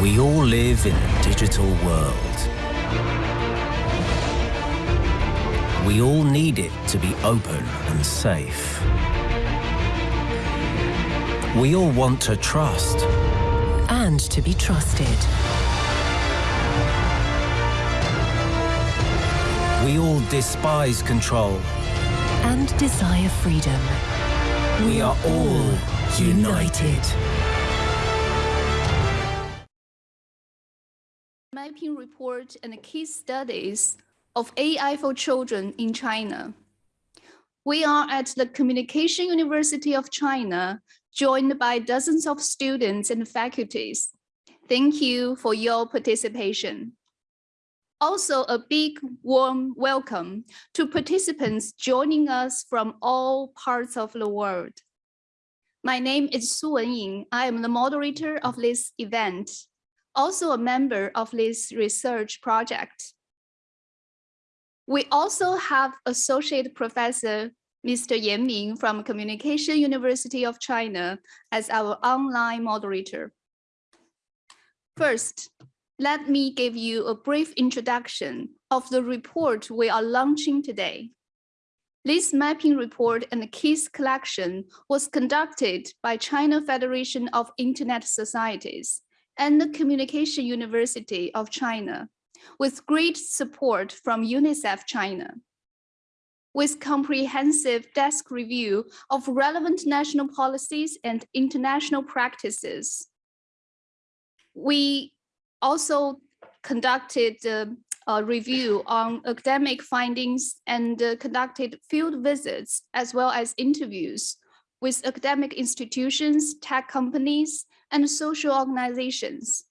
We all live in a digital world. We all need it to be open and safe. We all want to trust. And to be trusted. We all despise control. And desire freedom. We are all united. Mapping report and case studies of AI for children in China. We are at the Communication University of China, joined by dozens of students and faculties. Thank you for your participation. Also, a big warm welcome to participants joining us from all parts of the world. My name is Su Wenying. I am the moderator of this event, also a member of this research project. We also have Associate Professor Mr. Yan Ming from Communication University of China as our online moderator. First, let me give you a brief introduction of the report we are launching today. This mapping report and case collection was conducted by China Federation of Internet Societies and the Communication University of China, with great support from UNICEF China. With comprehensive desk review of relevant national policies and international practices. We also conducted uh, a review on academic findings and uh, conducted field visits as well as interviews with academic institutions, tech companies, and social organizations.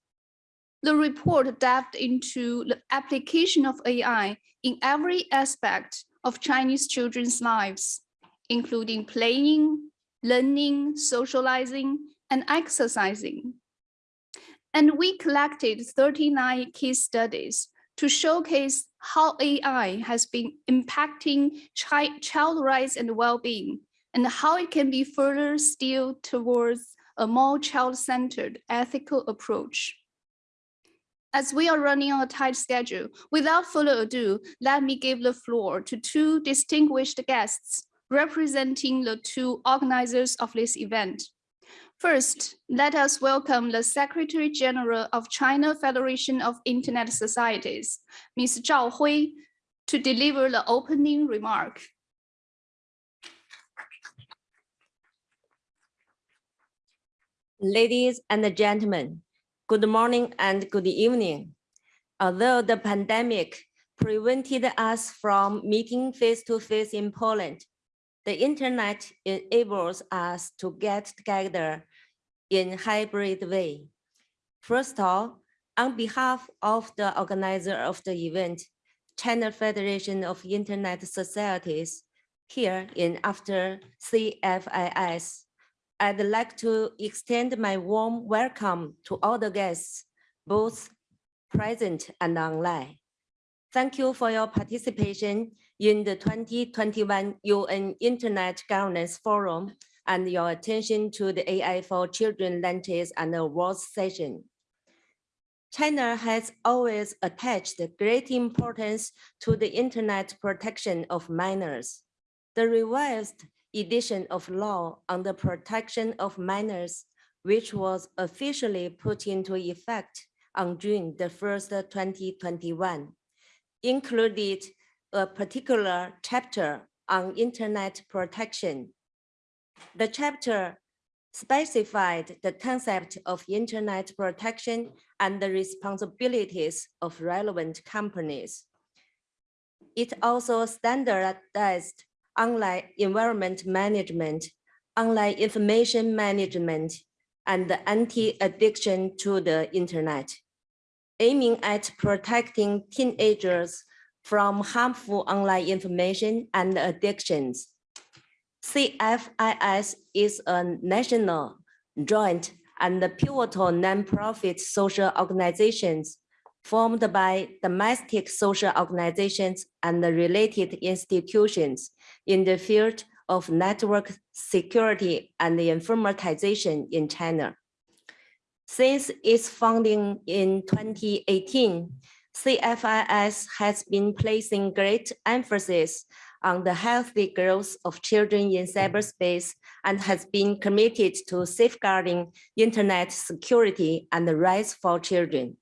The report delved into the application of AI in every aspect of Chinese children's lives, including playing, learning, socializing, and exercising. And we collected 39 case studies to showcase how AI has been impacting chi child rights and well-being and how it can be further steered towards a more child-centered ethical approach. As we are running on a tight schedule, without further ado, let me give the floor to two distinguished guests representing the two organizers of this event. First, let us welcome the Secretary General of China Federation of Internet Societies, Ms. Zhao Hui, to deliver the opening remark. Ladies and gentlemen, good morning and good evening. Although the pandemic prevented us from meeting face-to-face -face in Poland, the internet enables us to get together in hybrid way. First of all, on behalf of the organizer of the event, China Federation of Internet Societies, here in after CFIS, I'd like to extend my warm welcome to all the guests, both present and online. Thank you for your participation in the 2021 UN Internet Governance Forum and your attention to the AI for Children lunches and awards session. China has always attached great importance to the internet protection of minors. The revised edition of law on the protection of minors, which was officially put into effect on June the 1st, 2021, included a particular chapter on internet protection. The chapter specified the concept of internet protection and the responsibilities of relevant companies. It also standardized online environment management, online information management, and anti-addiction to the internet, aiming at protecting teenagers from harmful online information and addictions. CFIS is a national, joint, and pivotal nonprofit social organizations formed by domestic social organizations and related institutions in the field of network security and informatization in China. Since its founding in 2018, CFIS has been placing great emphasis on the healthy growth of children in cyberspace and has been committed to safeguarding internet security and the rights for children.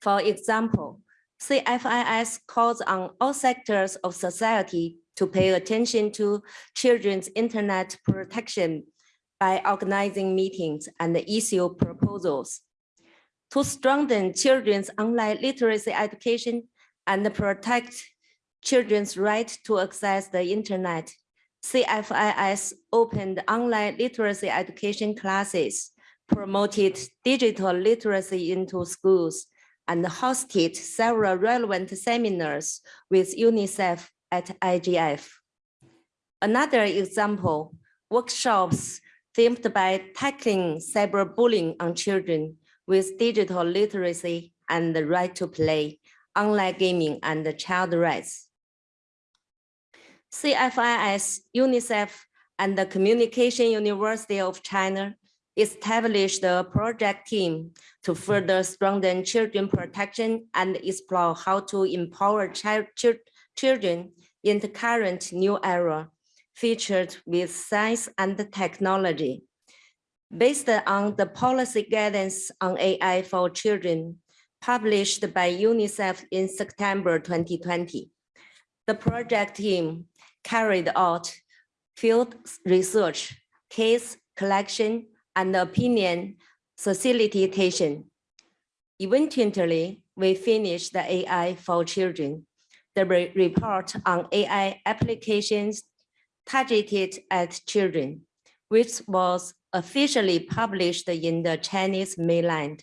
For example, CFIS calls on all sectors of society to pay attention to children's internet protection by organizing meetings and issue proposals. To strengthen children's online literacy education and protect children's right to access the internet, CFIS opened online literacy education classes, promoted digital literacy into schools, and hosted several relevant seminars with UNICEF at IGF. Another example, workshops themed by tackling cyberbullying on children with digital literacy and the right to play, online gaming, and child rights. CFIS, UNICEF, and the Communication University of China established a project team to further strengthen children protection and explore how to empower child, children in the current new era, featured with science and technology. Based on the policy guidance on AI for children, published by UNICEF in September 2020, the project team carried out field research, case collection, and opinion facilitation. Eventually, we finished the AI for children, the re report on AI applications targeted at children, which was officially published in the Chinese mainland.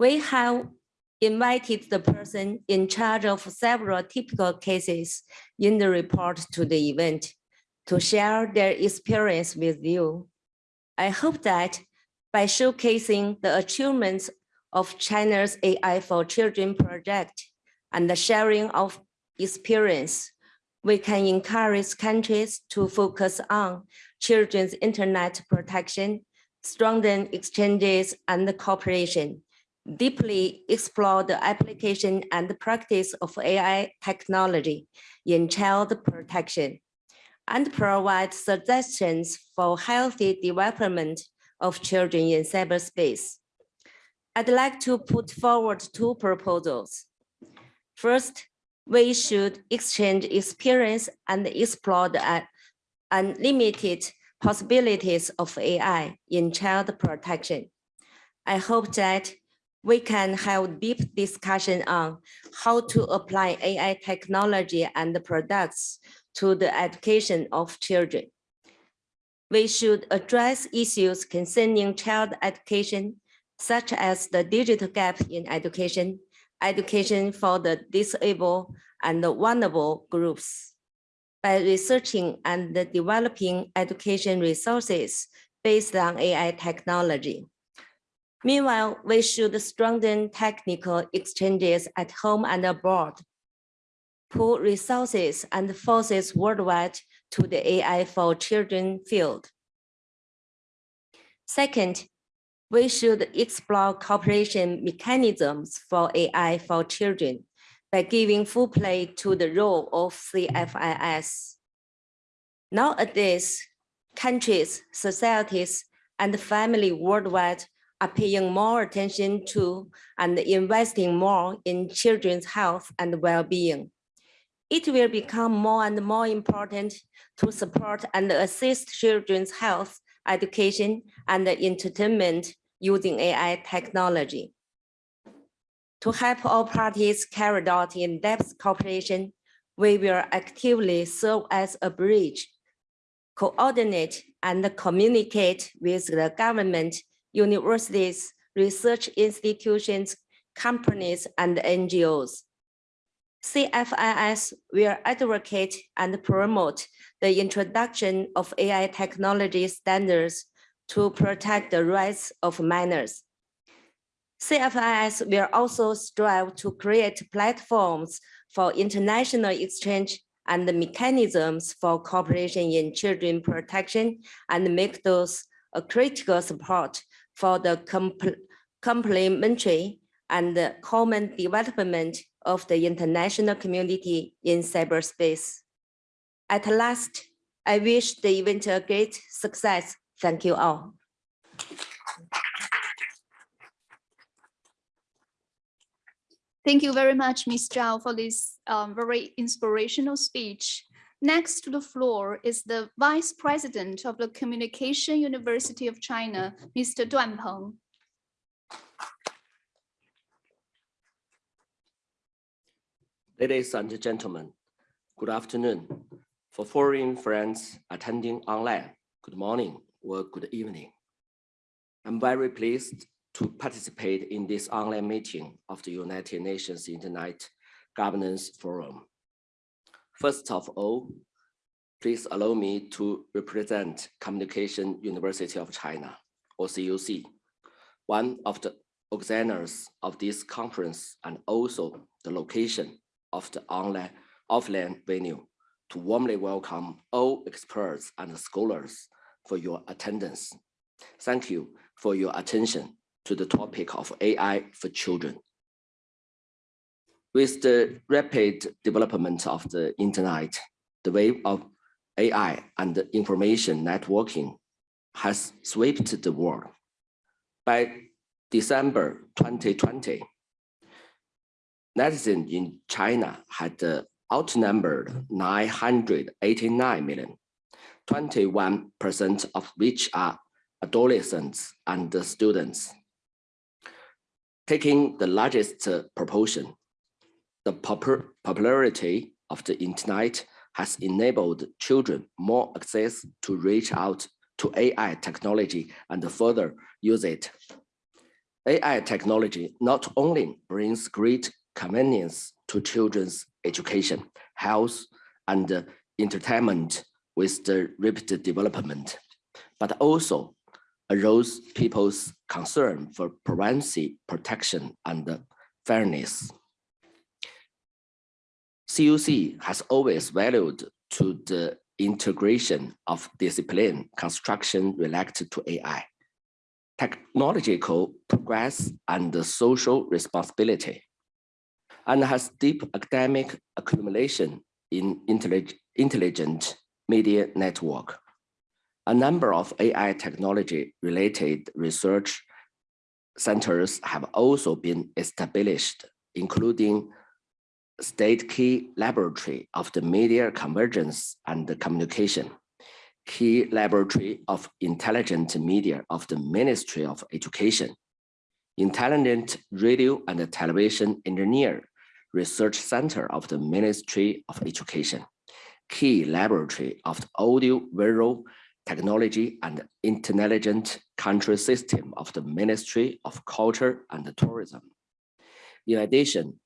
We have invited the person in charge of several typical cases in the report to the event to share their experience with you. I hope that by showcasing the achievements of China's AI for Children project and the sharing of experience, we can encourage countries to focus on children's internet protection, strengthen exchanges and cooperation, deeply explore the application and practice of AI technology in child protection, and provide suggestions for healthy development of children in cyberspace. I'd like to put forward two proposals. First, we should exchange experience and explore the uh, unlimited possibilities of AI in child protection. I hope that we can have deep discussion on how to apply AI technology and products to the education of children. We should address issues concerning child education, such as the digital gap in education, education for the disabled and the vulnerable groups by researching and developing education resources based on AI technology. Meanwhile, we should strengthen technical exchanges at home and abroad, pool resources and forces worldwide to the AI for children field. Second, we should explore cooperation mechanisms for AI for children by giving full play to the role of CFIS. Nowadays, countries, societies, and family worldwide are paying more attention to and investing more in children's health and well-being. It will become more and more important to support and assist children's health, education, and entertainment using AI technology. To help all parties carry out in-depth cooperation, we will actively serve as a bridge, coordinate and communicate with the government universities, research institutions, companies, and NGOs. CFIS will advocate and promote the introduction of AI technology standards to protect the rights of minors. CFIS will also strive to create platforms for international exchange and mechanisms for cooperation in children protection and make those a critical support for the compl- complementary and the common development of the international community in cyberspace. At last, I wish the event a great success. Thank you all. Thank you very much, Ms. Zhao, for this um, very inspirational speech. Next to the floor is the Vice President of the Communication University of China, Mr. Duan Peng. Ladies and gentlemen, good afternoon. For foreign friends attending online, good morning or good evening. I'm very pleased to participate in this online meeting of the United Nations Internet Governance Forum. First of all, please allow me to represent Communication University of China, or CUC, one of the organizers of this conference and also the location of the online offline venue to warmly welcome all experts and scholars for your attendance. Thank you for your attention to the topic of AI for children. With the rapid development of the internet, the wave of AI and information networking has swept the world. By December 2020, netizens in China had uh, outnumbered 989 million, 21% of which are adolescents and students. Taking the largest uh, proportion, the popul popularity of the internet has enabled children more access to reach out to AI technology and further use it. AI technology not only brings great convenience to children's education, health, and entertainment with the rapid development, but also arose people's concern for privacy protection and fairness. CUC has always valued to the integration of discipline construction related to AI, technological progress and social responsibility and has deep academic accumulation in intelligent media network. A number of AI technology related research centers have also been established, including State Key Laboratory of the Media Convergence and Communication, Key Laboratory of Intelligent Media of the Ministry of Education, Intelligent Radio and Television Engineer Research Center of the Ministry of Education, key laboratory of the audio visual technology and intelligent country system of the Ministry of Culture and Tourism. In addition,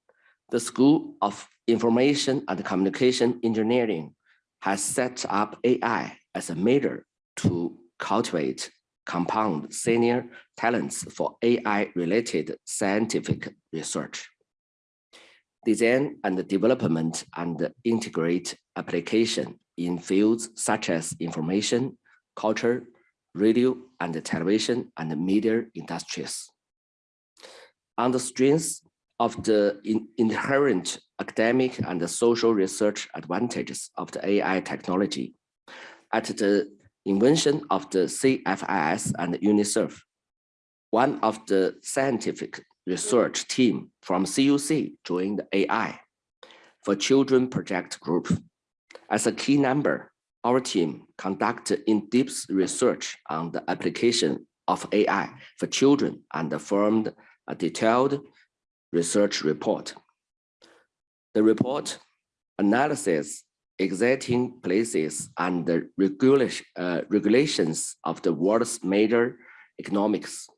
the School of Information and Communication Engineering has set up AI as a major to cultivate compound senior talents for AI-related scientific research design and development and integrate application in fields such as information, culture, radio and television and media industries. On the strength of the in inherent academic and social research advantages of the AI technology, at the invention of the CFIS and UNICEF, one of the scientific research team from CUC joined the AI for Children Project Group. As a key member, our team conducted in-depth research on the application of AI for children and formed a detailed research report. The report analyzes existing places and the uh, regulations of the world's major economics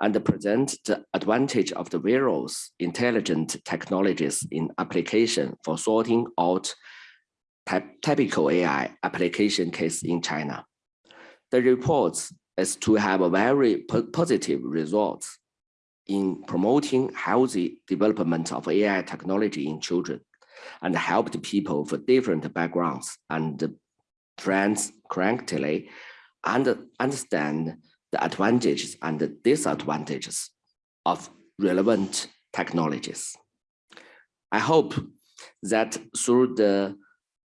and present the advantage of the various intelligent technologies in application for sorting out typical AI application case in China. The reports is to have a very positive results in promoting healthy development of AI technology in children and helped people for different backgrounds and trends correctly and understand the advantages and the disadvantages of relevant technologies. I hope that through the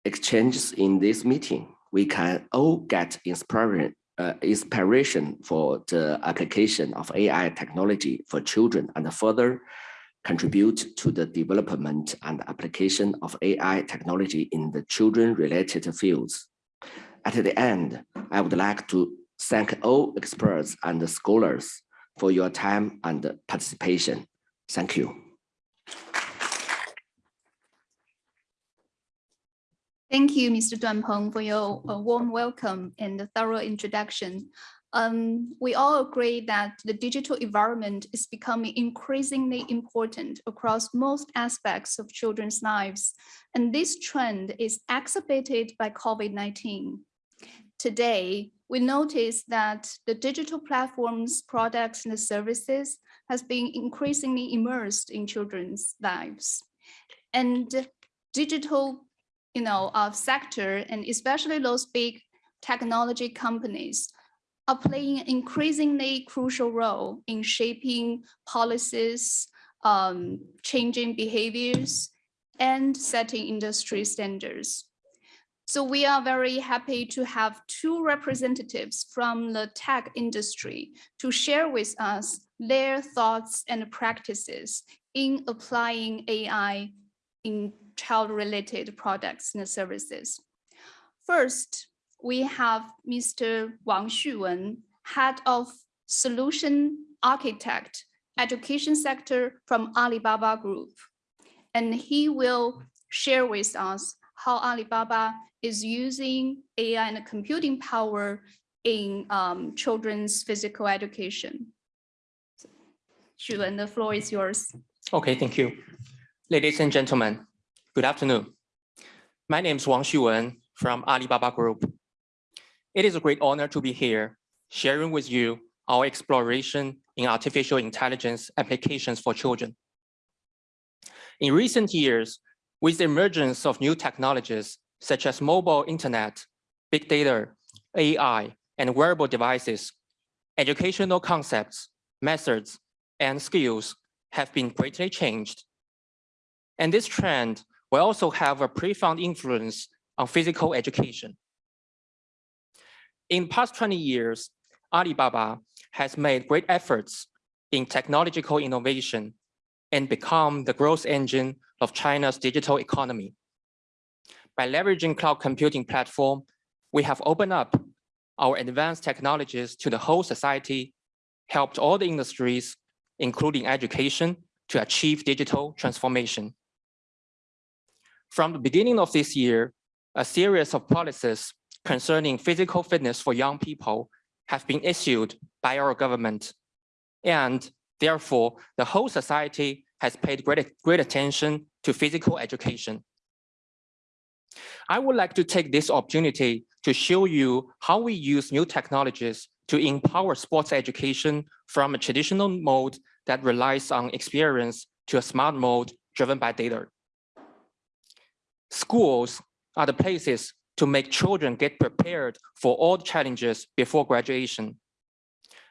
exchanges in this meeting, we can all get inspiration, uh, inspiration for the application of AI technology for children and further contribute to the development and application of AI technology in the children-related fields. At the end, I would like to thank all experts and scholars for your time and participation. Thank you. Thank you, Mr. Duan Peng, for your uh, warm welcome and thorough introduction. Um, we all agree that the digital environment is becoming increasingly important across most aspects of children's lives, and this trend is exacerbated by COVID-19. Today, we notice that the digital platforms, products, and services has been increasingly immersed in children's lives. And digital you know, uh, sector, and especially those big technology companies, are playing an increasingly crucial role in shaping policies, um, changing behaviors, and setting industry standards. So we are very happy to have two representatives from the tech industry to share with us their thoughts and practices in applying AI in child-related products and services. First, we have Mr. Wang Xuwen, Head of Solution Architect, Education Sector from Alibaba Group. And he will share with us how Alibaba is using AI and computing power in um, children's physical education. Xuwen, the floor is yours. Okay, thank you. Ladies and gentlemen, good afternoon. My name is Wang Xuwen from Alibaba Group. It is a great honor to be here, sharing with you our exploration in artificial intelligence applications for children. In recent years, with the emergence of new technologies such as mobile internet, big data, AI, and wearable devices, educational concepts, methods, and skills have been greatly changed. And this trend will also have a profound influence on physical education. In the past 20 years, Alibaba has made great efforts in technological innovation and become the growth engine of China's digital economy. By leveraging cloud computing platform, we have opened up our advanced technologies to the whole society, helped all the industries, including education, to achieve digital transformation. From the beginning of this year, a series of policies concerning physical fitness for young people have been issued by our government. And therefore, the whole society has paid great, great attention to physical education. I would like to take this opportunity to show you how we use new technologies to empower sports education from a traditional mode that relies on experience to a smart mode driven by data. Schools are the places to make children get prepared for all challenges before graduation.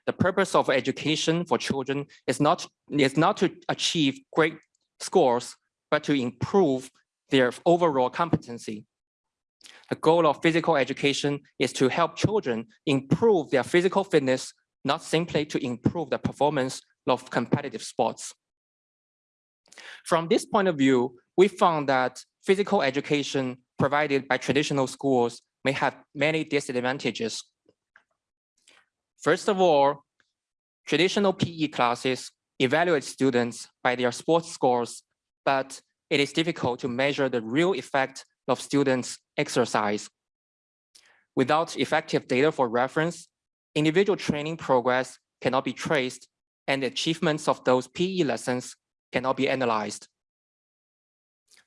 The purpose of education for children is not, is not to achieve great scores, but to improve their overall competency. The goal of physical education is to help children improve their physical fitness, not simply to improve the performance of competitive sports. From this point of view, we found that physical education provided by traditional schools may have many disadvantages. First of all, traditional PE classes evaluate students by their sports scores, but it is difficult to measure the real effect of students' exercise. Without effective data for reference, individual training progress cannot be traced and the achievements of those PE lessons cannot be analyzed.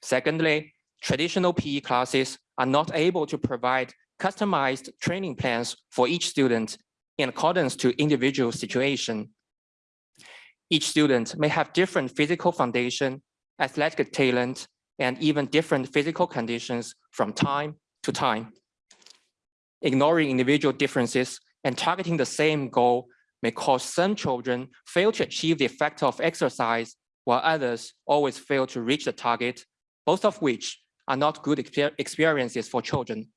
Secondly, traditional PE classes are not able to provide customized training plans for each student in accordance to individual situation. Each student may have different physical foundation, athletic talent, and even different physical conditions from time to time. Ignoring individual differences and targeting the same goal may cause some children fail to achieve the effect of exercise, while others always fail to reach the target, both of which are not good experiences for children.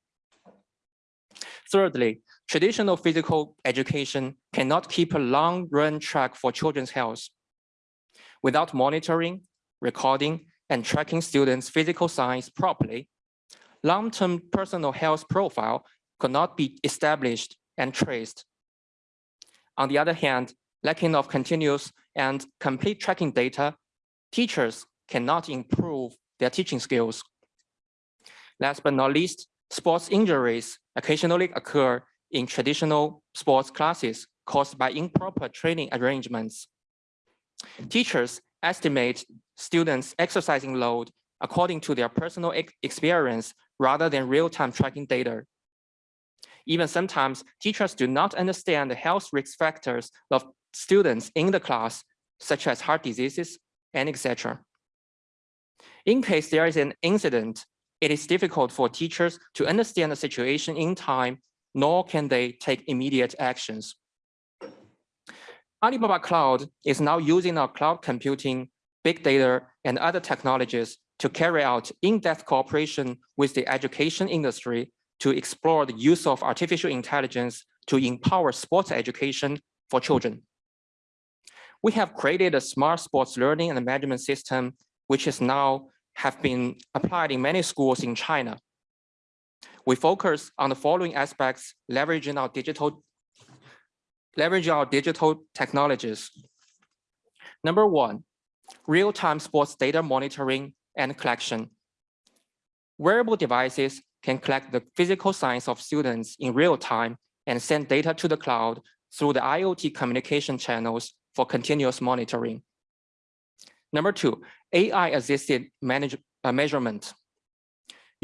Thirdly, traditional physical education cannot keep a long run track for children's health. Without monitoring, recording, and tracking students' physical signs properly, long-term personal health profile could not be established and traced. On the other hand, lacking of continuous and complete tracking data, teachers cannot improve their teaching skills. Last but not least, sports injuries occasionally occur in traditional sports classes caused by improper training arrangements. Teachers estimate students' exercising load according to their personal ex experience rather than real-time tracking data. Even sometimes teachers do not understand the health risk factors of students in the class, such as heart diseases and etc. In case there is an incident, it is difficult for teachers to understand the situation in time, nor can they take immediate actions. Alibaba Cloud is now using our cloud computing, big data, and other technologies to carry out in-depth cooperation with the education industry to explore the use of artificial intelligence to empower sports education for children. We have created a smart sports learning and management system, which is now have been applied in many schools in China. We focus on the following aspects, leveraging our digital, leveraging our digital technologies. Number one, real-time sports data monitoring and collection. Wearable devices can collect the physical signs of students in real time and send data to the cloud through the IoT communication channels for continuous monitoring. Number two, AI-assisted uh, measurement.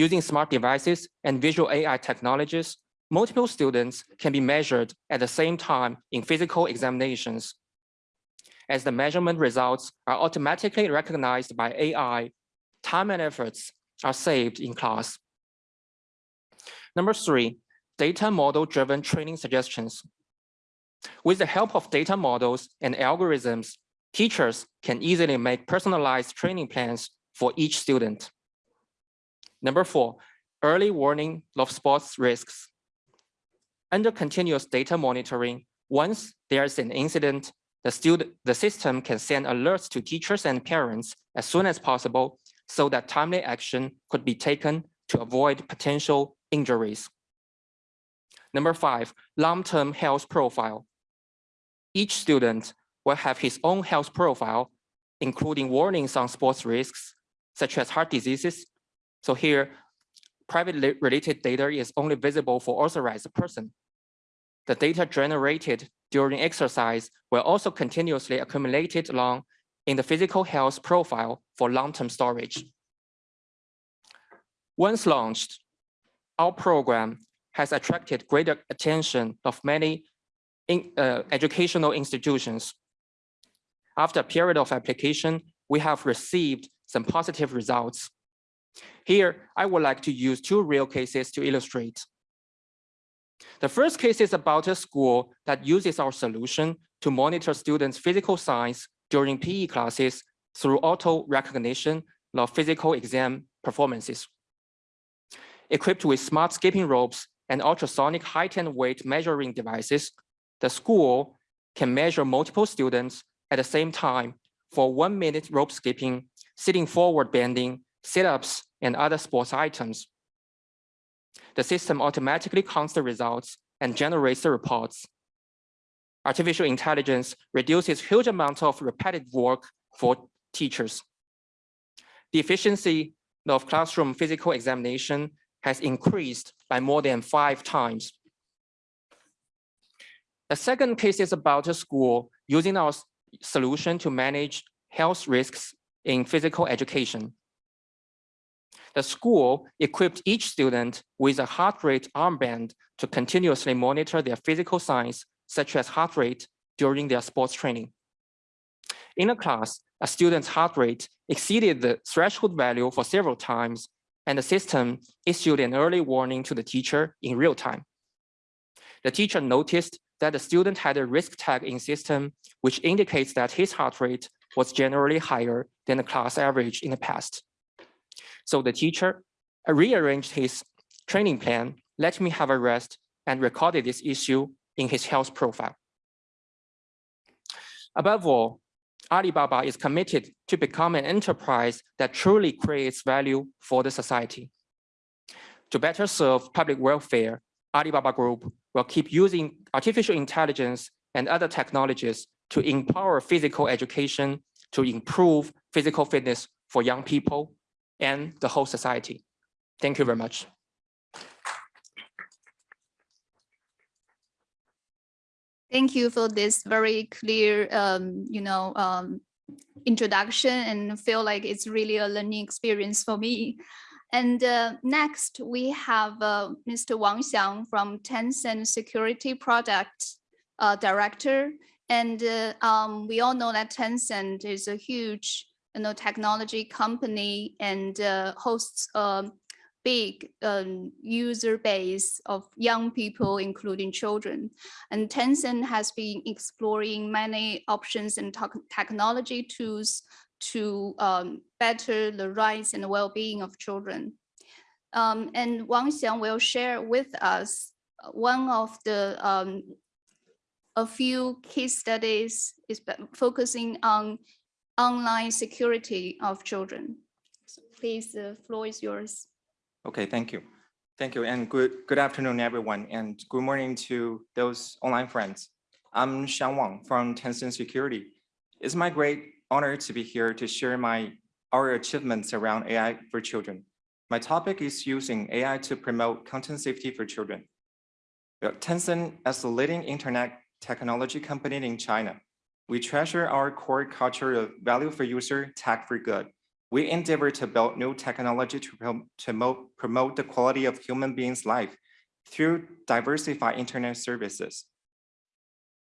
Using smart devices and visual AI technologies, multiple students can be measured at the same time in physical examinations. As the measurement results are automatically recognized by AI, time and efforts are saved in class. Number three, data model-driven training suggestions. With the help of data models and algorithms, teachers can easily make personalized training plans for each student. Number four, early warning of sports risks. Under continuous data monitoring, once there's an incident, the, student, the system can send alerts to teachers and parents as soon as possible so that timely action could be taken to avoid potential injuries. Number five, long-term health profile. Each student will have his own health profile, including warnings on sports risks, such as heart diseases. So here, private related data is only visible for authorized person. The data generated during exercise will also continuously accumulated along in the physical health profile for long-term storage. Once launched, our program has attracted greater attention of many in, uh, educational institutions. After a period of application, we have received some positive results. Here, I would like to use two real cases to illustrate. The first case is about a school that uses our solution to monitor students' physical signs during PE classes through auto recognition of physical exam performances. Equipped with smart skipping ropes and ultrasonic height and weight measuring devices, the school can measure multiple students at the same time for one minute rope skipping, sitting forward bending, sit-ups, and other sports items. The system automatically counts the results and generates the reports. Artificial intelligence reduces huge amounts of repetitive work for teachers. The efficiency of classroom physical examination has increased by more than five times. The second case is about a school using our solution to manage health risks in physical education. The school equipped each student with a heart rate armband to continuously monitor their physical signs, such as heart rate, during their sports training. In a class, a student's heart rate exceeded the threshold value for several times, and the system issued an early warning to the teacher in real time. The teacher noticed that the student had a risk tag in system, which indicates that his heart rate was generally higher than the class average in the past. So the teacher rearranged his training plan, let me have a rest, and recorded this issue in his health profile. Above all, Alibaba is committed to become an enterprise that truly creates value for the society. To better serve public welfare, Alibaba Group will keep using artificial intelligence and other technologies to empower physical education, to improve physical fitness for young people and the whole society. Thank you very much. Thank you for this very clear, um, you know, um, introduction and feel like it's really a learning experience for me. And uh, next we have uh, Mr. Wang Xiang from Tencent Security Product uh, Director. And uh, um, we all know that Tencent is a huge you know, technology company and uh, hosts a big um, user base of young people, including children. And Tencent has been exploring many options and technology tools to um, better the rights and well-being of children. Um, and Wang Xiang will share with us one of the um, a few case studies is focusing on online security of children. So please, the floor is yours. Okay, thank you. Thank you and good, good afternoon, everyone, and good morning to those online friends. I'm Xiang Wang from Tencent Security. It's my great honor to be here to share my our achievements around AI for children. My topic is using AI to promote content safety for children. Tencent, as the leading internet technology company in China, we treasure our core culture of value for user, tech for good we endeavor to build new technology to promote, promote the quality of human beings' life through diversified internet services.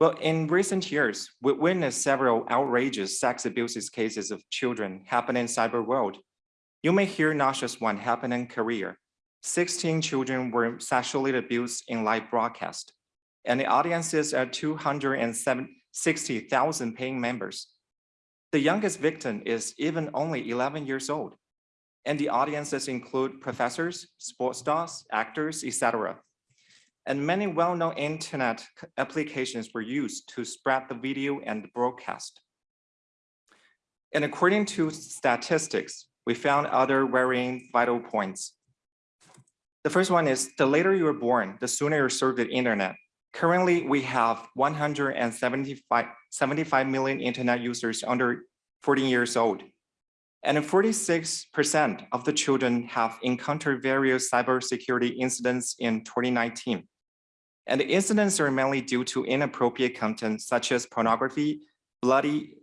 Well, in recent years, we witnessed several outrageous sex abuses cases of children happen in cyber world. You may hear not just one happen in Korea. 16 children were sexually abused in live broadcast, and the audiences are 260,000 paying members. The youngest victim is even only 11 years old, and the audiences include professors, sports stars, actors, etc. And many well-known internet applications were used to spread the video and broadcast. And according to statistics, we found other varying vital points. The first one is the later you were born, the sooner you serve the internet. Currently, we have 175 75 million internet users under 14 years old. And 46% of the children have encountered various cybersecurity incidents in 2019. And the incidents are mainly due to inappropriate content such as pornography, bloody,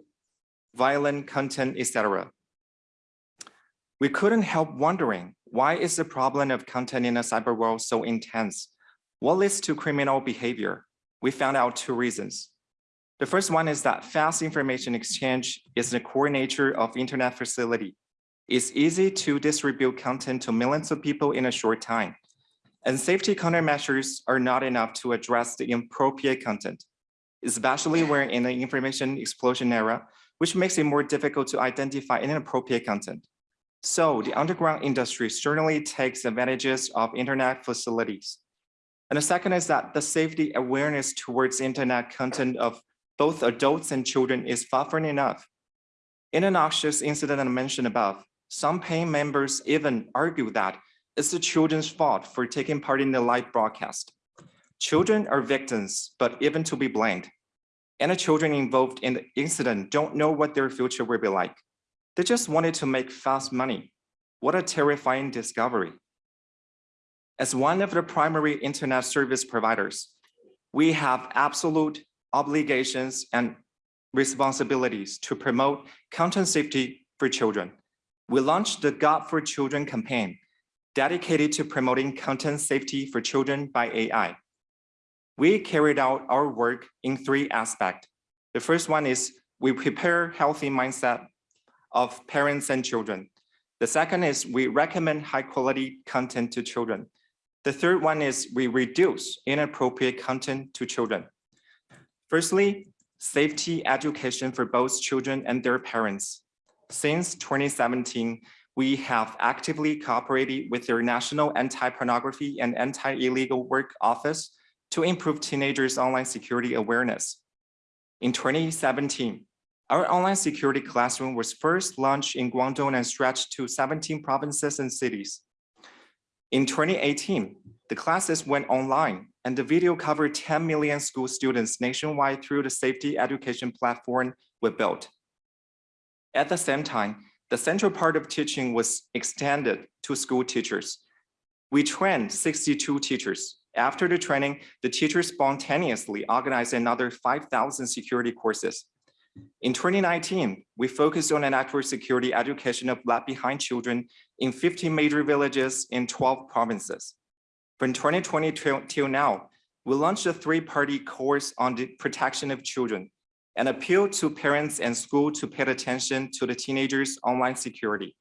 violent content, etc. We couldn't help wondering, why is the problem of content in the cyber world so intense? What leads to criminal behavior? We found out two reasons. The first one is that fast information exchange is the core nature of internet facility. It's easy to distribute content to millions of people in a short time. And safety countermeasures are not enough to address the inappropriate content, especially when in the information explosion era, which makes it more difficult to identify inappropriate content. So the underground industry certainly takes advantages of internet facilities. And the second is that the safety awareness towards internet content of both adults and children is far from enough. In a noxious incident I mentioned above, some paying members even argue that it's the children's fault for taking part in the live broadcast. Children are victims, but even to be blamed. And the children involved in the incident don't know what their future will be like. They just wanted to make fast money. What a terrifying discovery. As one of the primary internet service providers, we have absolute obligations and responsibilities to promote content safety for children. We launched the God for Children campaign, dedicated to promoting content safety for children by AI. We carried out our work in three aspects. The first one is we prepare healthy mindset of parents and children. The second is we recommend high quality content to children. The third one is we reduce inappropriate content to children. Firstly, safety education for both children and their parents. Since 2017, we have actively cooperated with their National Anti-Pornography and Anti-Illegal Work Office to improve teenagers' online security awareness. In 2017, our online security classroom was first launched in Guangdong and stretched to 17 provinces and cities. In 2018, the classes went online and the video covered 10 million school students nationwide through the safety education platform we built. At the same time, the central part of teaching was extended to school teachers. We trained 62 teachers. After the training, the teachers spontaneously organized another 5,000 security courses. In 2019, we focused on a network security education of left behind children in 15 major villages in 12 provinces. From 2020 till, till now, we launched a three-party course on the protection of children and appeal to parents and school to pay attention to the teenagers' online security.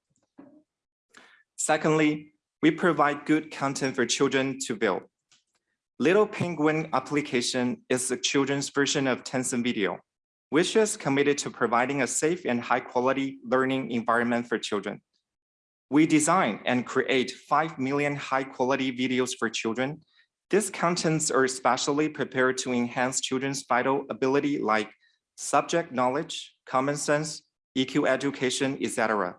Secondly, we provide good content for children to view. Little Penguin application is the children's version of Tencent Video, which is committed to providing a safe and high quality learning environment for children. We design and create 5 million high quality videos for children. These contents are specially prepared to enhance children's vital ability like subject knowledge, common sense, EQ education, etc.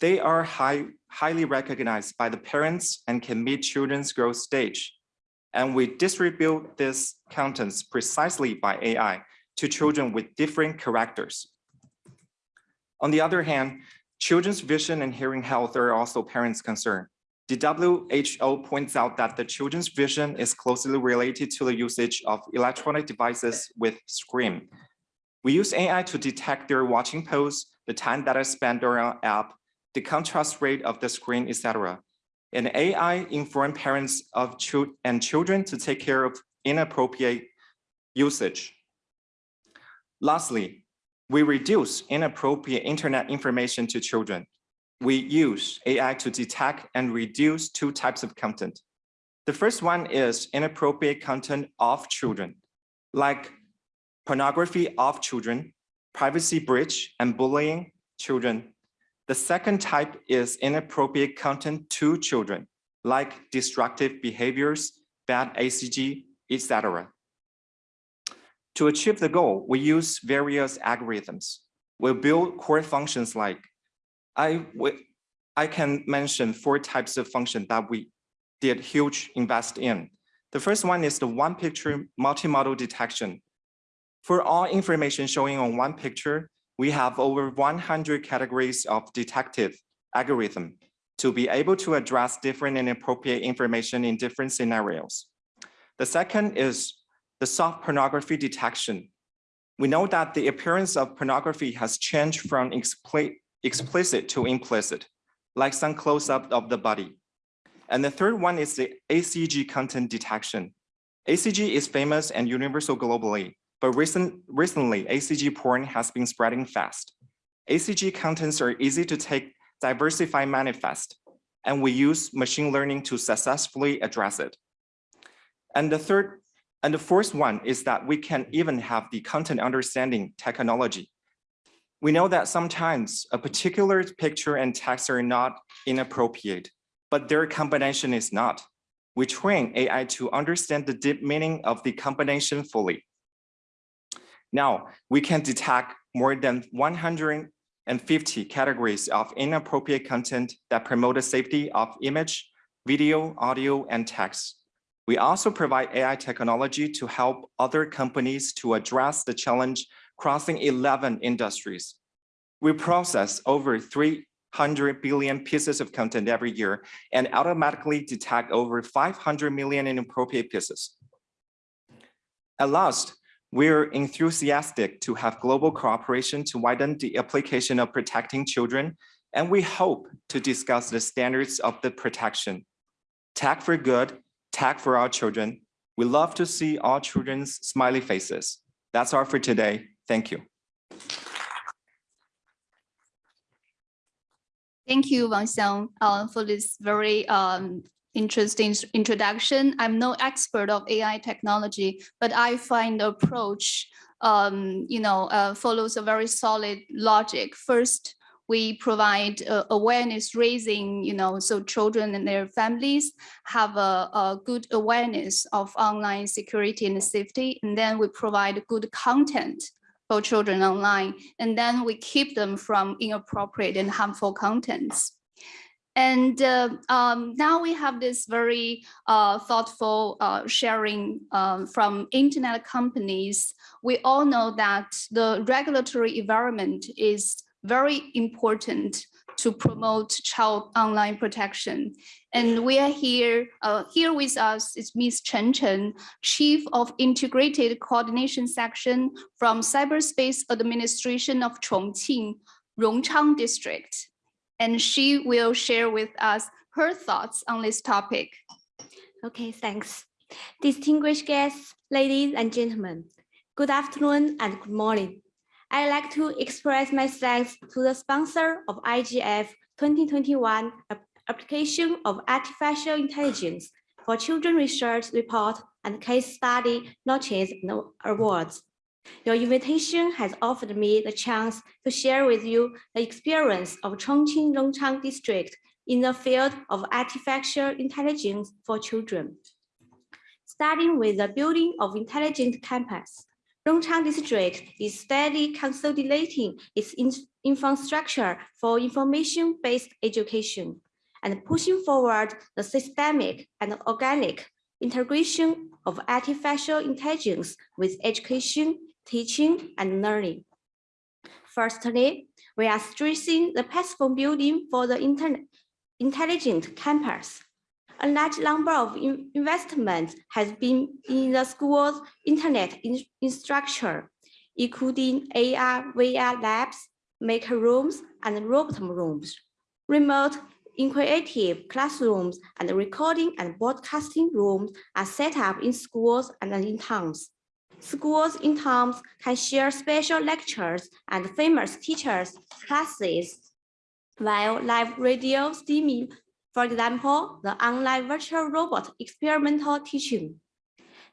They are high, highly recognized by the parents and can meet children's growth stage. And we distribute these contents precisely by AI to children with different characters. On the other hand, children's vision and hearing health are also parents' concern. The WHO points out that the children's vision is closely related to the usage of electronic devices with screen. We use AI to detect their watching pose, the time that I spend on our app, the contrast rate of the screen, etc. And AI inform parents of children and children to take care of inappropriate usage. Lastly, we reduce inappropriate internet information to children. We use AI to detect and reduce two types of content. The first one is inappropriate content of children, like pornography of children, privacy breach, and bullying children. The second type is inappropriate content to children, like destructive behaviors, bad ACG, etc. To achieve the goal, we use various algorithms. We build core functions like, I, I can mention four types of function that we did huge invest in. The first one is the one picture multimodal detection. For all information showing on one picture, we have over 100 categories of detective algorithm to be able to address different and appropriate information in different scenarios. The second is the soft pornography detection. We know that the appearance of pornography has changed from explicit to implicit, like some close-up of the body. And the third one is the ACG content detection. ACG is famous and universal globally, but recent, recently ACG porn has been spreading fast. ACG contents are easy to take, diversify, manifest, and we use machine learning to successfully address it. And the third and the fourth one is that we can even have the content understanding technology. We know that sometimes a particular picture and text are not inappropriate, but their combination is not. We train AI to understand the deep meaning of the combination fully. Now, we can detect more than 150 categories of inappropriate content that promote the safety of image, video, audio, and text. We also provide AI technology to help other companies to address the challenge crossing 11 industries. We process over 300 billion pieces of content every year and automatically detect over 500 million inappropriate pieces. At last, we're enthusiastic to have global cooperation to widen the application of protecting children, and we hope to discuss the standards of the protection. Tech for good tech for our children. We love to see our children's smiley faces. That's all for today. Thank you. Thank you, Wang Xiang, uh, for this very um, interesting introduction. I'm no expert of AI technology, but I find the approach, um, you know, uh, follows a very solid logic. First, we provide uh, awareness raising, you know, so children and their families have a, a good awareness of online security and safety. And then we provide good content for children online. And then we keep them from inappropriate and harmful contents. And uh, um, now we have this very uh, thoughtful uh, sharing um, from internet companies. We all know that the regulatory environment is very important to promote child online protection. And we are here, uh, here with us is Ms. Chen Chen, Chief of Integrated Coordination Section from Cyberspace Administration of Chongqing, Rongchang District and she will share with us her thoughts on this topic. Okay, thanks. Distinguished guests, ladies and gentlemen, good afternoon and good morning. I'd like to express my thanks to the sponsor of IGF 2021 application of artificial intelligence for children research report and case study notches and awards. Your invitation has offered me the chance to share with you the experience of Chongqing Rongchang District in the field of artificial intelligence for children. Starting with the building of intelligent campus, Rongchang District is steadily consolidating its infrastructure for information-based education and pushing forward the systemic and organic integration of artificial intelligence with education, teaching, and learning. Firstly, we are stressing the platform building for the internet intelligent campus. A large number of in- investments has been in the school's internet in- infrastructure, including AR, VR labs, maker rooms, and robot rooms, remote interactive classrooms, and recording and broadcasting rooms are set up in schools and in towns. Schools in towns can share special lectures and famous teachers' classes, while live radio streaming, for example, the online virtual robot experimental teaching.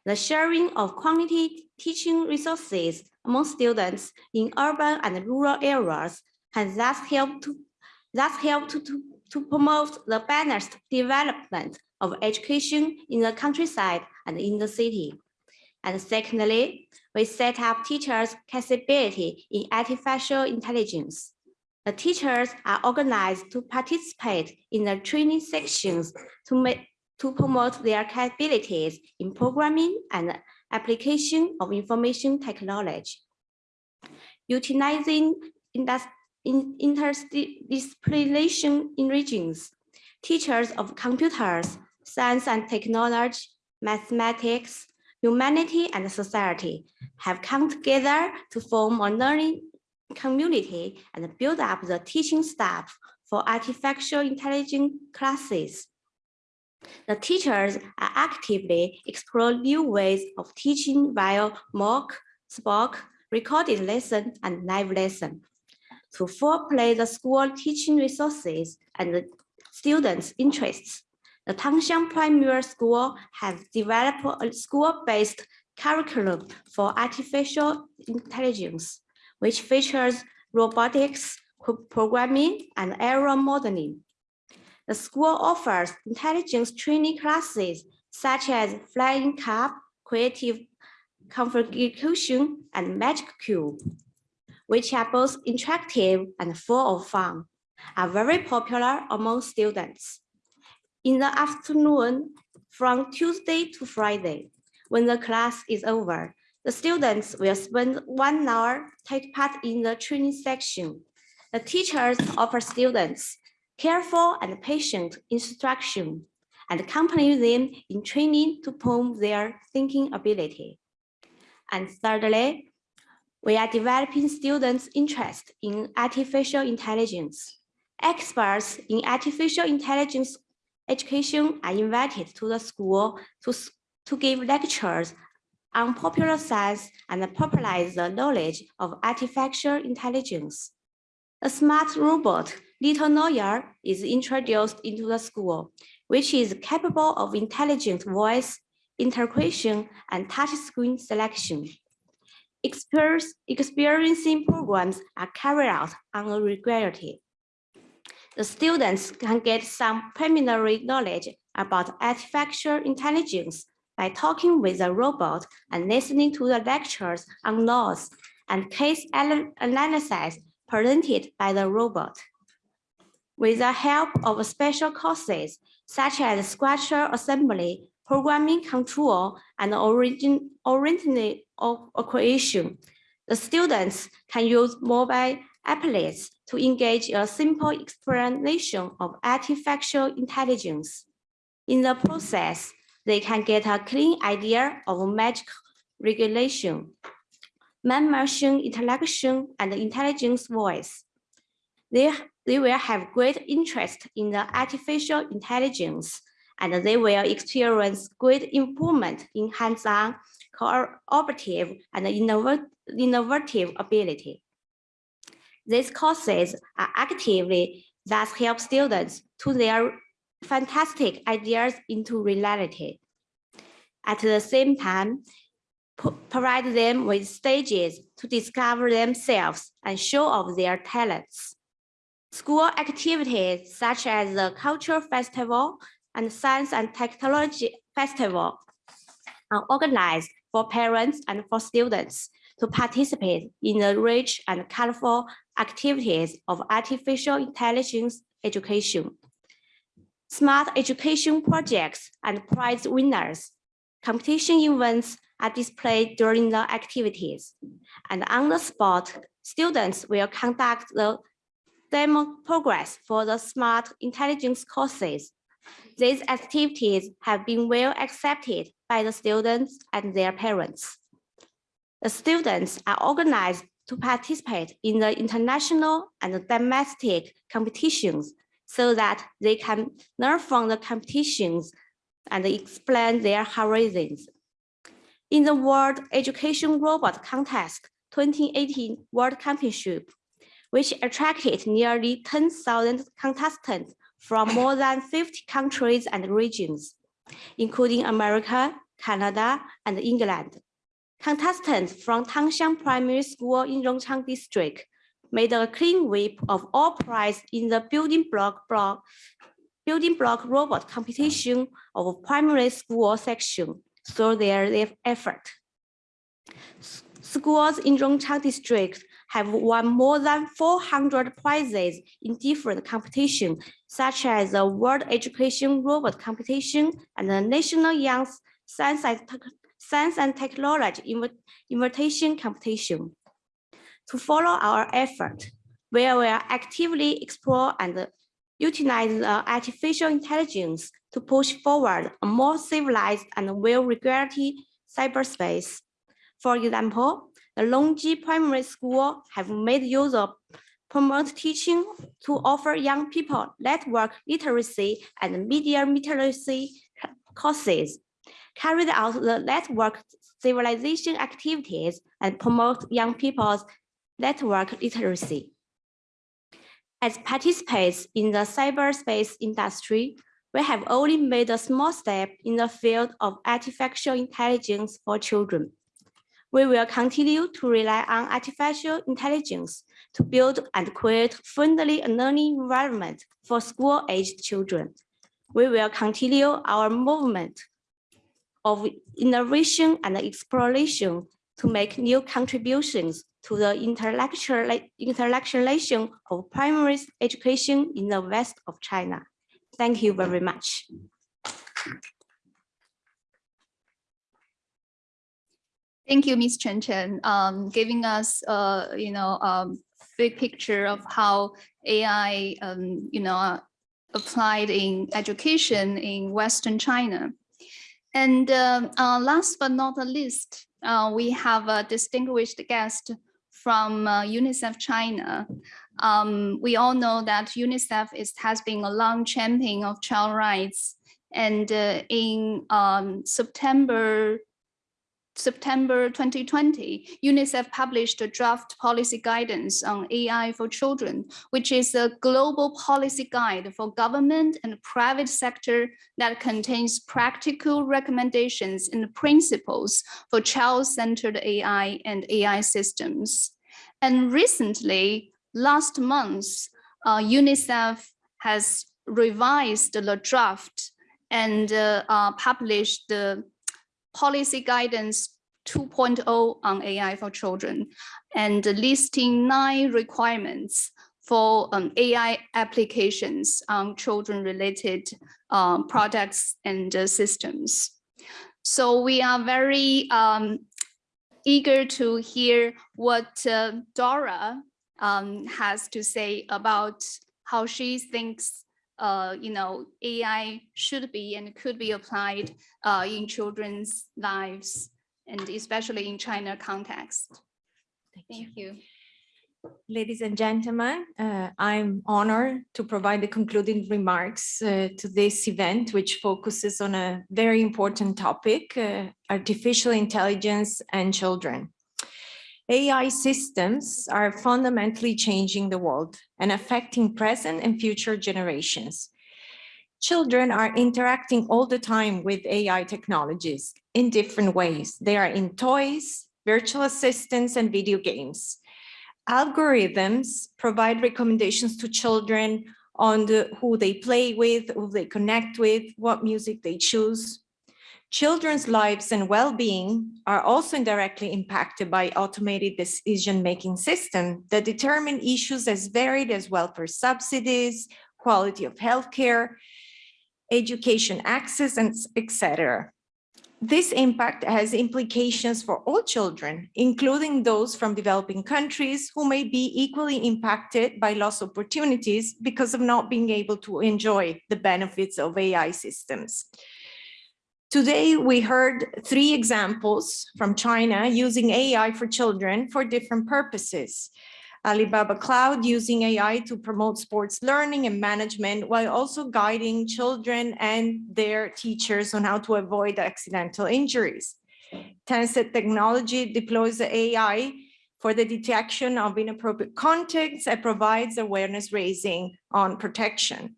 The sharing of quality teaching resources among students in urban and rural areas has thus helped to, thus to, to, to promote the balanced development of education in the countryside and in the city. And secondly, we set up teachers' capability in artificial intelligence. The teachers are organized to participate in the training sections to make to promote their capabilities in programming and application of information technology. Utilizing indus- in interdisciplinary regions, teachers of computers, science and technology, mathematics, humanity and society have come together to form a learning community and build up the teaching staff for artificial intelligence classes. The teachers are actively exploring new ways of teaching via MOOC, SPOC, recorded lesson, and live lesson. To foreplay the school teaching resources and the students' interests, the Tangshan Primary School has developed a school-based curriculum for artificial intelligence, which features robotics, programming, and error modeling. The school offers intelligence training classes such as flying cup, creative configuration, and magic cube, which are both interactive and full of fun, are very popular among students. In the afternoon, from Tuesday to Friday, when the class is over, the students will spend one hour take part in the training section. The teachers offer students careful and patient instruction and accompany them in training to promote their thinking ability. And thirdly, we are developing students' interest in artificial intelligence. Experts in artificial intelligence education are invited to the school to, to give lectures on popular science and popularize the knowledge of artificial intelligence. A smart robot Little Noya is introduced into the school, which is capable of intelligent voice, integration, and touchscreen selection. Experiencing programs are carried out on a regularity. The students can get some preliminary knowledge about artificial intelligence by talking with the robot and listening to the lectures on laws and case analysis presented by the robot. With the help of special courses such as structure assembly, programming control, and origin, original o- creation, the students can use mobile applets to engage a simple explanation of artificial intelligence. In the process, they can get a clean idea of magic regulation, man-machine interaction, and intelligence voice. They, they will have great interest in the artificial intelligence, and they will experience great improvement in hands-on, cooperative, and innovat- innovative ability. These courses are actively thus help students to their fantastic ideas into reality. At the same time, provide them with stages to discover themselves and show off their talents. School activities such as the Culture Festival and Science and Technology Festival are organized for parents and for students to participate in the rich and colorful activities of artificial intelligence education. Smart education projects and prize winners, competition events are displayed during the activities. And on the spot, students will conduct the demo progress for the smart intelligence courses. These activities have been well accepted by the students and their parents. The students are organized to participate in the international and domestic competitions so that they can learn from the competitions and explain their horizons. In the World Education Robot Contest 2018 World Championship, which attracted nearly 10,000 contestants from more than 50 countries and regions, including America, Canada, and England. Contestants from Tangxiang Primary School in Rongchang District made a clean sweep of all prize in the building block block building block robot competition of primary school section through their effort. Schools in Rongchang District have won more than 400 prizes in different competitions, such as the World Education Robot Competition and the National Young Science and Technology Invitation Competition. To follow our effort, we will actively explore and utilize the artificial intelligence to push forward a more civilized and well-regulated cyberspace. For example, the Longji Primary School have made use of promote teaching to offer young people network literacy and media literacy courses, carried out the network civilization activities and promote young people's network literacy. As participants in the cyberspace industry, we have only made a small step in the field of artificial intelligence for children. We will continue to rely on artificial intelligence to build and create friendly learning environment for school-aged children. We will continue our movement of innovation and exploration to make new contributions to the intellectual intellectualization of primary education in the west of China. Thank you very much. Thank you, Ms. Chen Chen, um, giving us, uh, you know, um, big picture of how AI, um, you know, uh, applied in education in Western China. And um, uh, last but not the least, uh, we have a distinguished guest from uh, UNICEF China. Um, we all know that UNICEF is, has been a long champion of child rights. And uh, in um, September September 2020, UNICEF published a draft policy guidance on AI for children, which is a global policy guide for government and private sector that contains practical recommendations and principles for child-centered AI and AI systems. And recently, last month, uh, UNICEF has revised the draft and uh, uh, published the policy guidance 2.0 on AI for children and listing nine requirements for um, AI applications on children related um, products and uh, systems. So we are very um, eager to hear what uh, Dora um, has to say about how she thinks uh, you know, AI should be and could be applied uh, in children's lives and especially in China context. Thank you. Ladies and gentlemen, uh, I'm honored to provide the concluding remarks uh, to this event, which focuses on a very important topic, uh, artificial intelligence and children. AI systems are fundamentally changing the world and affecting present and future generations. Children are interacting all the time with AI technologies in different ways. They are in toys, virtual assistants, and video games. Algorithms provide recommendations to children on the, who they play with, who they connect with, what music they choose. Children's lives and well-being are also indirectly impacted by automated decision-making systems that determine issues as varied as welfare subsidies, quality of healthcare, education access, and etc. This impact has implications for all children, including those from developing countries who may be equally impacted by lost opportunities because of not being able to enjoy the benefits of AI systems. Today, we heard three examples from China using AI for children for different purposes. Alibaba Cloud using AI to promote sports learning and management while also guiding children and their teachers on how to avoid accidental injuries. Tencent Technology deploys the AI for the detection of inappropriate contents and provides awareness raising on protection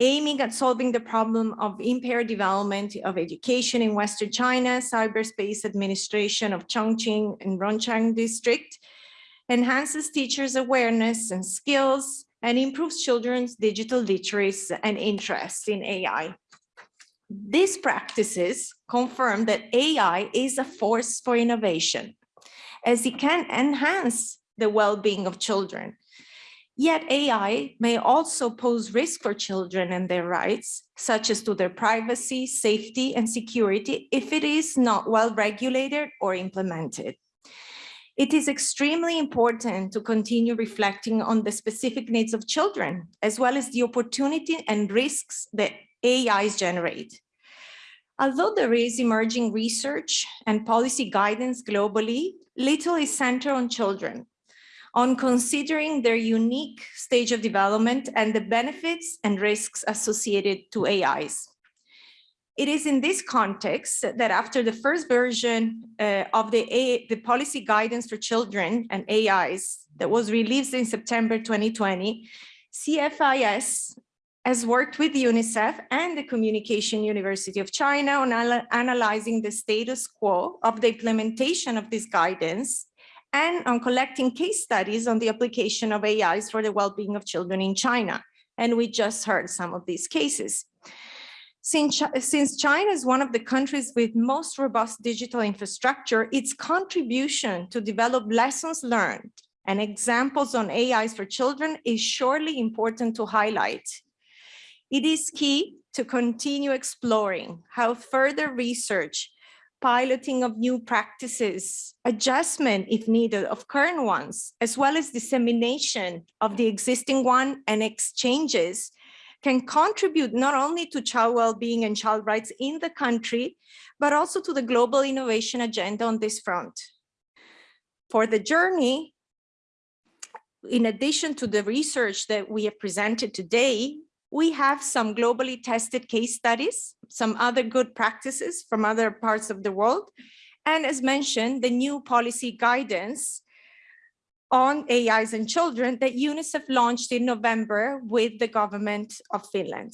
aiming at solving the problem of impaired development of education in Western China, Cyberspace Administration of Chongqing and Rongchang District, enhances teachers' awareness and skills, and improves children's digital literacy and interest in AI. These practices confirm that AI is a force for innovation, as it can enhance the well-being of children Yet AI may also pose risk for children and their rights, such as to their privacy, safety, and security if it is not well regulated or implemented. It is extremely important to continue reflecting on the specific needs of children, as well as the opportunity and risks that AIs generate. Although there is emerging research and policy guidance globally, little is centered on children, on considering their unique stage of development and the benefits and risks associated to AIs. It is in this context that after the first version uh, of the, A the policy guidance for children and AIs that was released in September 2020, CFIS has worked with UNICEF and the Communication University of China on analyzing the status quo of the implementation of this guidance and on collecting case studies on the application of AIs for the well-being of children in China. And we just heard some of these cases. Since, China is one of the countries with most robust digital infrastructure, its contribution to develop lessons learned and examples on AIs for children is surely important to highlight. It is key to continue exploring how further research piloting of new practices, adjustment if needed of current ones, as well as dissemination of the existing one and exchanges can contribute not only to child well-being and child rights in the country, but also to the global innovation agenda on this front. For the journey, in addition to the research that we have presented today, we have some globally tested case studies, some other good practices from other parts of the world, And as mentioned, the new policy guidance on AIs and children that UNICEF launched in November with the government of Finland.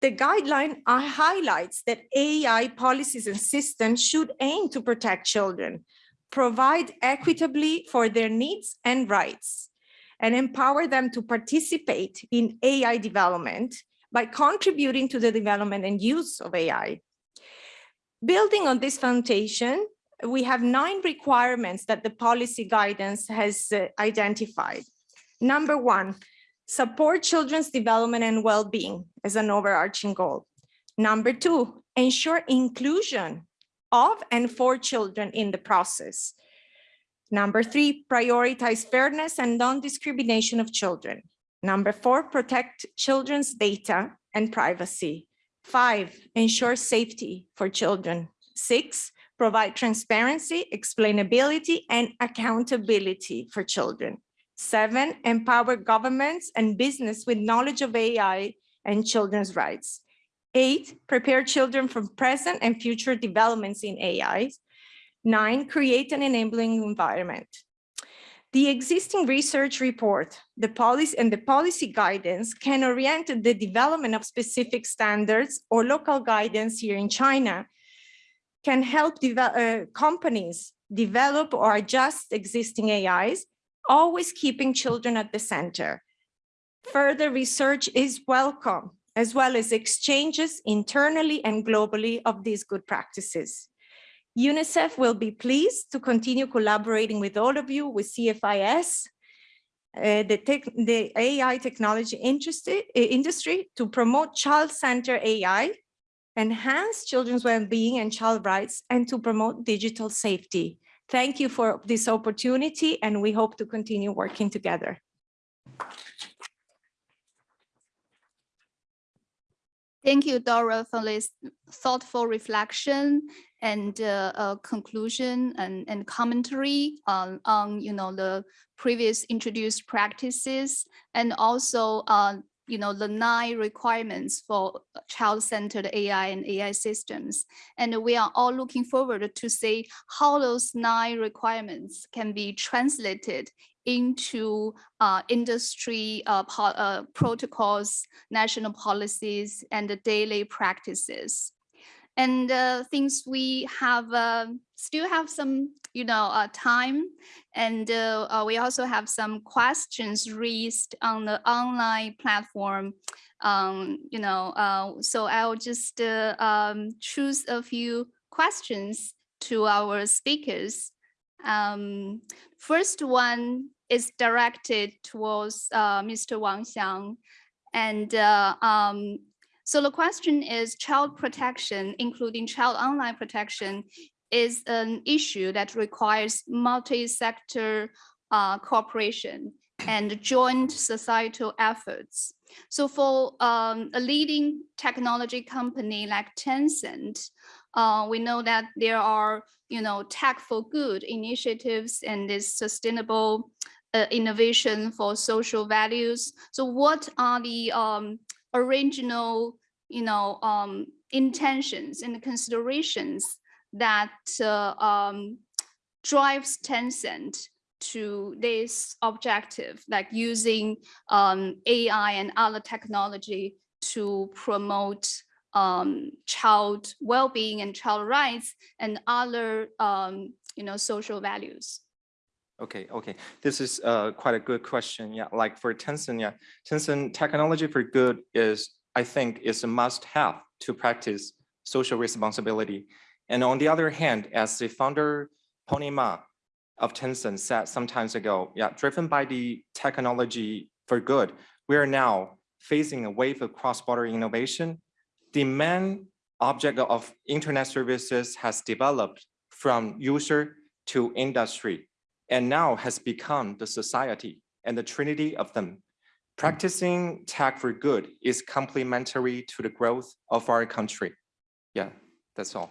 The guideline uh, highlights that AI policies and systems should aim to protect children, provide equitably for their needs and rights, and empower them to participate in AI development by contributing to the development and use of AI. Building on this foundation, we have nine requirements that the policy guidance has uh, identified. Number one, support children's development and well-being as an overarching goal. Number two, ensure inclusion of and for children in the process. Number three, prioritize fairness and non-discrimination of children. Number four, protect children's data and privacy. Five, ensure safety for children. Six, provide transparency, explainability, and accountability for children. Seven, empower governments and business with knowledge of AI and children's rights. Eight, prepare children for present and future developments in AI. Nine, create an enabling environment. The existing research report, the policy and the policy guidance can orient the development of specific standards or local guidance here in China can help uh, companies develop or adjust existing AIs, always keeping children at the center. Further research is welcome, as well as exchanges internally and globally of these good practices. UNICEF will be pleased to continue collaborating with all of you, with CFIS, uh, the, tech, the AI technology industry, industry to promote child-centered AI enhance children's well-being and child rights, and to promote digital safety. Thank you for this opportunity, and we hope to continue working together. Thank you, Dora, for this thoughtful reflection and uh, uh, conclusion and, and commentary on, on, you know, the previous introduced practices and also uh, you know, the nine requirements for child-centered AI and AI systems. And we are all looking forward to see how those nine requirements can be translated into uh, industry uh, uh, protocols, national policies, and the daily practices. And uh, things we have uh, still have some you know, uh, time. And we also have some questions raised on the online platform. Um, you know, so I'll just um, choose a few questions to our speakers. Um, first one is directed towards uh, Mr. Wang Xiang. And uh, um, so the question is child protection, including child online protection, is an issue that requires multi-sector uh, cooperation and joint societal efforts. So for um, a leading technology company like Tencent, uh, we know that there are, you know, tech for good initiatives and this sustainable uh, innovation for social values. So what are the um, original, you know, um, intentions and considerations that uh, um, drives Tencent to this objective, like using um, AI and other technology to promote um, child well-being and child rights and other, um, you know, social values. Okay, okay. This is uh, quite a good question. Yeah, like for Tencent, yeah, Tencent technology for good is, I think, is a must-have to practice social responsibility. And on the other hand, as the founder, Pony Ma of Tencent said some times ago, yeah, driven by the technology for good, we are now facing a wave of cross-border innovation. The main object of internet services has developed from user to industry and now has become the society and the trinity of them. Practicing tech for good is complementary to the growth of our country. Yeah, that's all.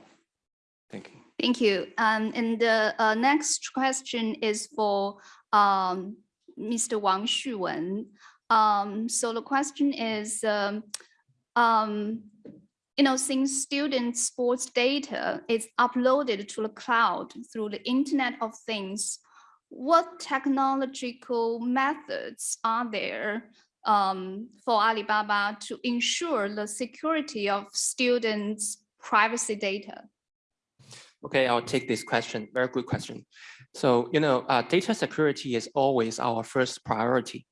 Thank you. Thank you. Um, and the uh, next question is for um, Mr. Wang Xuwen. Um, so the question is, um, um, you know, since student sports data is uploaded to the cloud through the Internet of Things, what technological methods are there um, for Alibaba to ensure the security of students' privacy data? Okay, I'll take this question. Very good question. So, you know, uh, data security is always our first priority.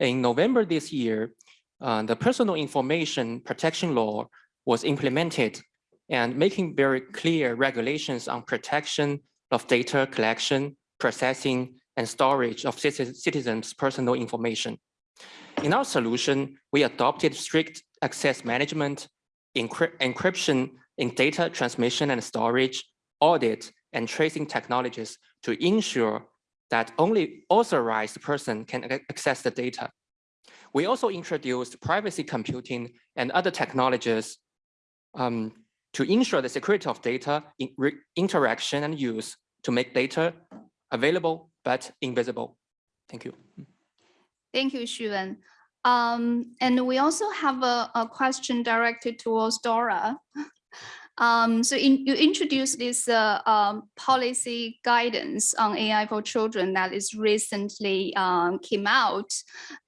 In November this year, uh, the personal information protection law was implemented and making very clear regulations on protection of data collection, processing, and storage of citizens' personal information. In our solution, we adopted strict access management, encryption in data transmission and storage, audit, and tracing technologies to ensure that only authorized person can access the data. We also introduced privacy computing and other technologies um, to ensure the security of data in interaction and use to make data available but invisible. Thank you. Thank you, Xuan. Um, and we also have a, a question directed towards Dora. Um, so in, you introduced this uh, um, policy guidance on AI for children that is recently um, came out.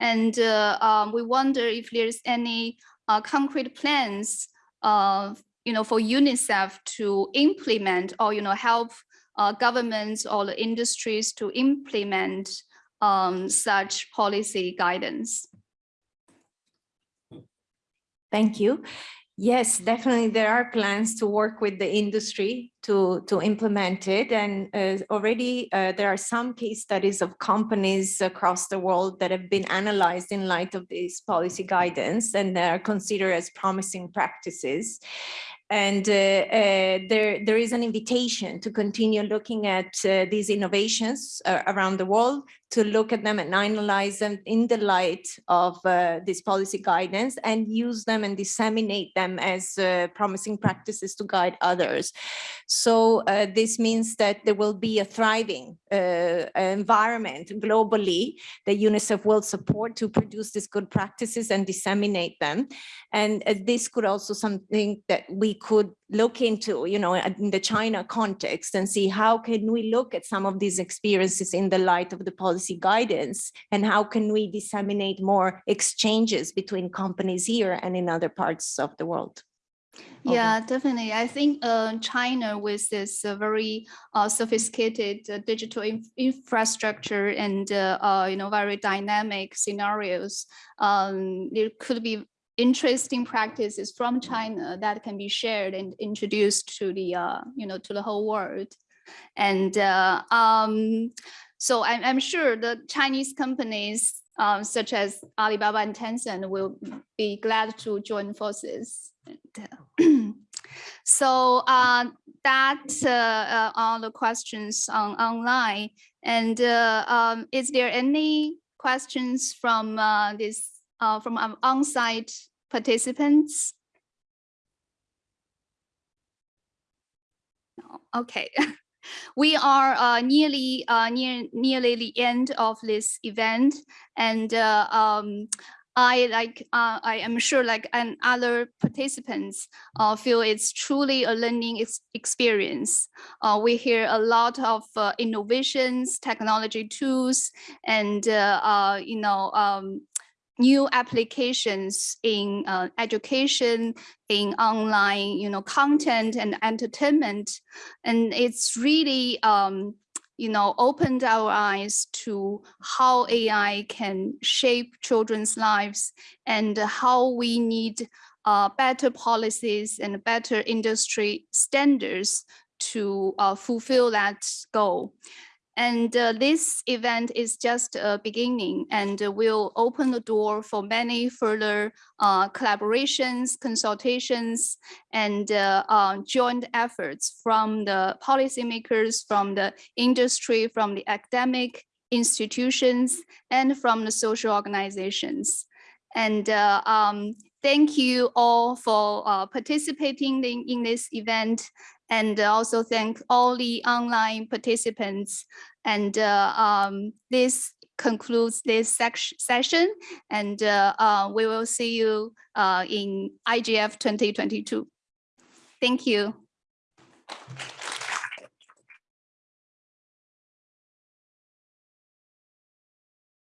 And uh, um, we wonder if there's any uh, concrete plans you know, for UNICEF to implement or, you know, help uh, governments or the industries to implement um, such policy guidance. Thank you. Yes, definitely there are plans to work with the industry to, to implement it. And uh, already uh, there are some case studies of companies across the world that have been analyzed in light of this policy guidance and they are considered as promising practices and uh, uh, there there is an invitation to continue looking at uh, these innovations around the world to look at them and analyze them in the light of uh, this policy guidance and use them and disseminate them as uh, promising practices to guide others. So uh, this means that there will be a thriving uh, environment globally that UNICEF will support to produce these good practices and disseminate them. And uh, this could also something that we could look into, you know, in the China context and see how can we look at some of these experiences in the light of the policy guidance and how can we disseminate more exchanges between companies here and in other parts of the world. Yeah, definitely. I think uh, China with this uh, very uh, sophisticated uh, digital inf infrastructure and uh, uh, you know very dynamic scenarios, um, there could be interesting practices from China that can be shared and introduced to the uh, you know to the whole world. And uh, um, so I'm, I'm sure the Chinese companies um, such as Alibaba and Tencent will be glad to join forces. And, so uh, that uh, uh, are the questions on online. And uh, um, is there any questions from uh, this uh, from our on-site participants? Okay. we are uh, nearly uh, near nearly the end of this event and uh, um, I like uh, I am sure like and other participants uh, feel it's truly a learning ex experience. Uh, we hear a lot of innovations, technology tools, and you know um, new applications in uh, education, in online, you know, content and entertainment. And it's really, um, you know, opened our eyes to how AI can shape children's lives and how we need uh, better policies and better industry standards to uh, fulfill that goal. And uh, this event is just a beginning and will open the door for many further uh, collaborations, consultations, and uh, uh joint efforts from the policymakers, from the industry, from the academic institutions, and from the social organizations. And uh, um, thank you all for uh, participating in, in this event and also thank all the online participants. And uh, um, this concludes this session, and uh, uh, we will see you in IGF 2022. Thank you.